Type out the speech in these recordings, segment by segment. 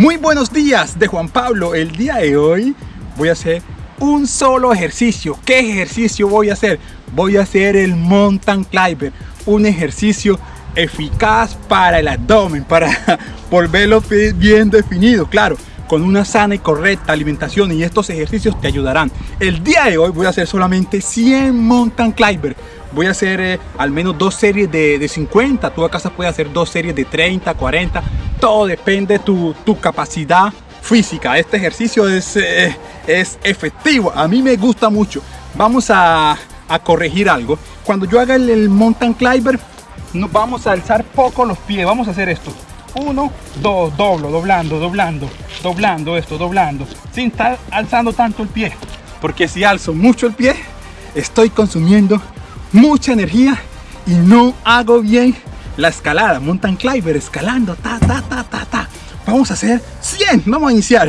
Muy buenos días de Juan Pablo. El día de hoy voy a hacer un solo ejercicio. ¿Qué ejercicio voy a hacer? Voy a hacer el mountain climber, un ejercicio eficaz para el abdomen, para volverlo bien definido, claro, con una sana y correcta alimentación y estos ejercicios te ayudarán. El día de hoy voy a hacer solamente 100 mountain climber. Voy a hacer eh, al menos dos series de, de 50, tú a casa puedes hacer dos series de 30, 40, todo depende de tu, tu capacidad física. Este ejercicio es, eh, es efectivo, a mí me gusta mucho. Vamos a, a corregir algo. Cuando yo haga el, el mountain climber, nos vamos a alzar poco los pies. Vamos a hacer esto. Uno, dos, doblo, doblando, doblando, doblando esto, doblando, sin estar alzando tanto el pie. Porque si alzo mucho el pie, estoy consumiendo mucha energía y no hago bien la escalada, mountain climber, escalando, ta, ta, ta, ta, ta. Vamos a hacer 100, vamos a iniciar.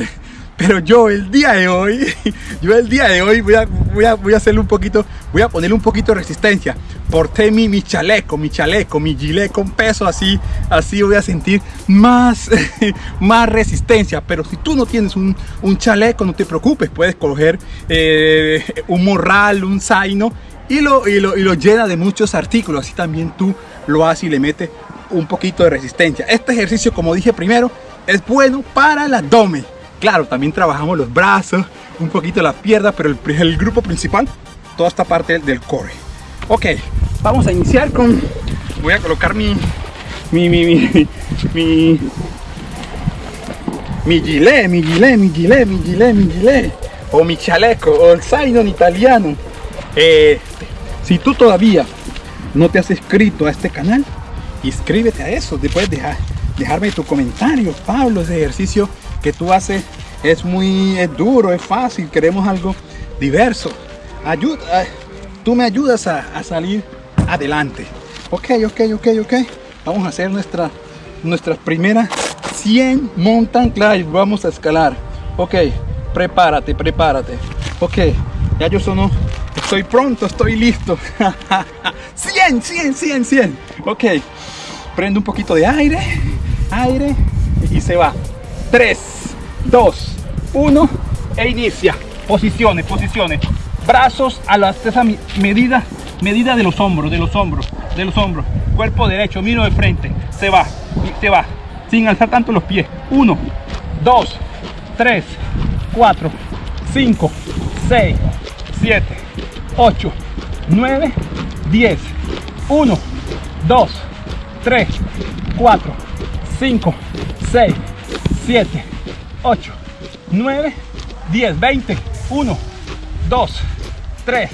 Pero yo el día de hoy, yo el día de hoy voy a, voy a, voy a hacerle un poquito, voy a ponerle un poquito de resistencia. Porté mi, mi chaleco, mi chaleco, mi gilet con peso, así, así voy a sentir más, más resistencia. Pero si tú no tienes un, un chaleco, no te preocupes, puedes coger eh, un morral, un zaino y lo, y, lo, y lo llena de muchos artículos. Así también tú lo haces y le metes un poquito de resistencia. Este ejercicio, como dije primero, es bueno para el abdomen. Claro, también trabajamos los brazos, un poquito la pierna, pero el, grupo principal, toda esta parte del, core. Ok, vamos a iniciar con... Voy a colocar mi... Mi... Mi... Mi... Mi, mi gilet, mi gilet, mi gilet, mi gilet, mi gilet. O mi chaleco, o el zaino en italiano. Eh, si tú todavía no te has inscrito a este canal, inscríbete a eso. Después dejar, dejarme tu comentario. Pablo, ese ejercicio que tú haces es muy es duro, es fácil. Queremos algo diverso. Ayuda, tú me ayudas a, a salir adelante. Ok, ok, ok, ok. Vamos a hacer nuestra, nuestras primeras 100 mountain climb. Vamos a escalar. Ok, prepárate, prepárate. Ok, ya yo sono estoy pronto, estoy listo. 100, 100, 100, 100. Ok, prendo un poquito de aire, aire y se va. 3, 2, 1 e inicia. Posiciones, posiciones. Brazos a la esa medida, medida de los hombros, de los hombros, de los hombros. Cuerpo derecho, miro de frente. Se va, se va. Sin alzar tanto los pies. 1, 2, 3, 4, 5, 6, 7, 8, 9, 10, 1, 2, 3, 4, 5, 6, 7, 8, 9, 10, 20, 1, 2, 3,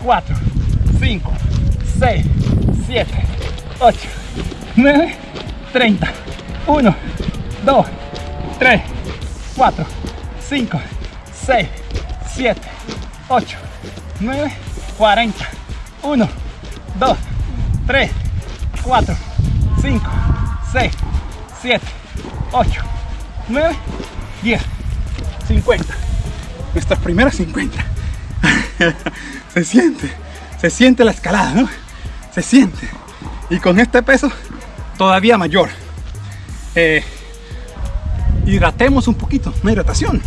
4, 5, 6, 7, 8, 9, 30, 1, 2, 3, 4, 5, 6, 7, 8, 9, 40, 1, 2, 3, 4, 5, 6, 7, 8, 9, 10, 50. Nuestras primeras 50. se siente, se siente la escalada, ¿no? Se siente. Y con este peso todavía mayor. Eh, hidratemos un poquito, una hidratación.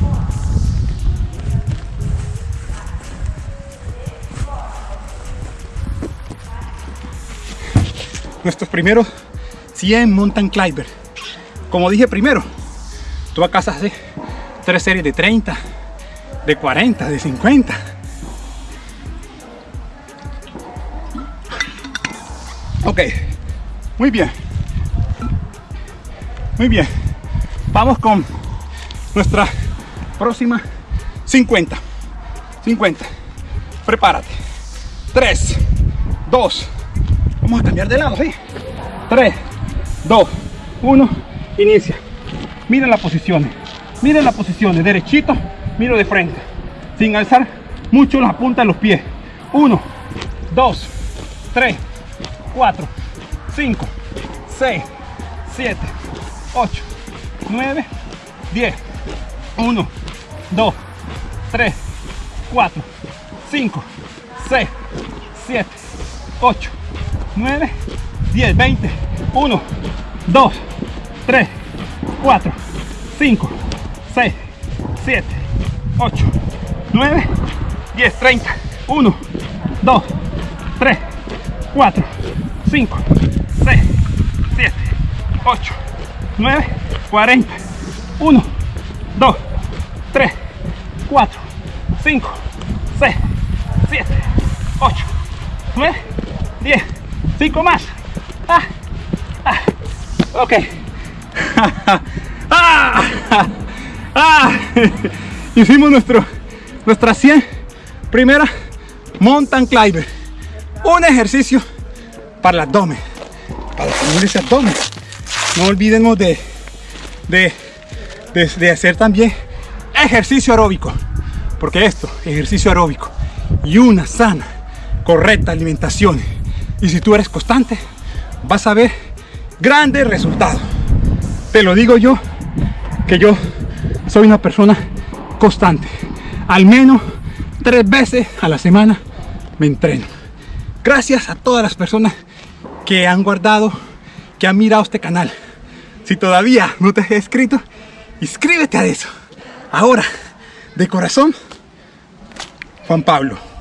Nuestros primeros 100 mountain climber como dije primero tú a casa haces tres series de 30 de 40 de 50 ok muy bien. Muy bien. Vamos con nuestra próxima 50 50 prepárate. 3 2 Vamos a cambiar de lado, ¿sí? 3, 2, 1, inicia. Miren las posiciones. Miren las posiciones. Derechito, miro de frente. Sin alzar mucho la punta de los pies. 1, 2, 3, 4, 5, 6, 7, 8, 9, 10. 1, 2, 3, 4, 5, 6, 7, 8, 9, 10, 20, 1, 2, 3, 4, 5, 6, 7, 8, 9, 10, 30, 1, 2, 3, 4, 5, 6, 7, 8, 9, 40, 1, 2, 3, 4, 5, 6, 7, 8, 9, 10, 5 más. Ah, ah, ok. ah, ah, hicimos nuestro, nuestra 100 primera mountain climber. Un ejercicio para el abdomen, para tener ese abdomen. No olvidemos de, de, de, de hacer también ejercicio aeróbico, porque esto, ejercicio aeróbico y una sana, correcta alimentación. Y si tú eres constante, vas a ver grandes resultados. Te lo digo yo, que yo soy una persona constante. Al menos tres veces a la semana me entreno. Gracias a todas las personas que han guardado, que han mirado este canal. Si todavía no te has inscrito, inscríbete a eso. Ahora, de corazón, Juan Pablo.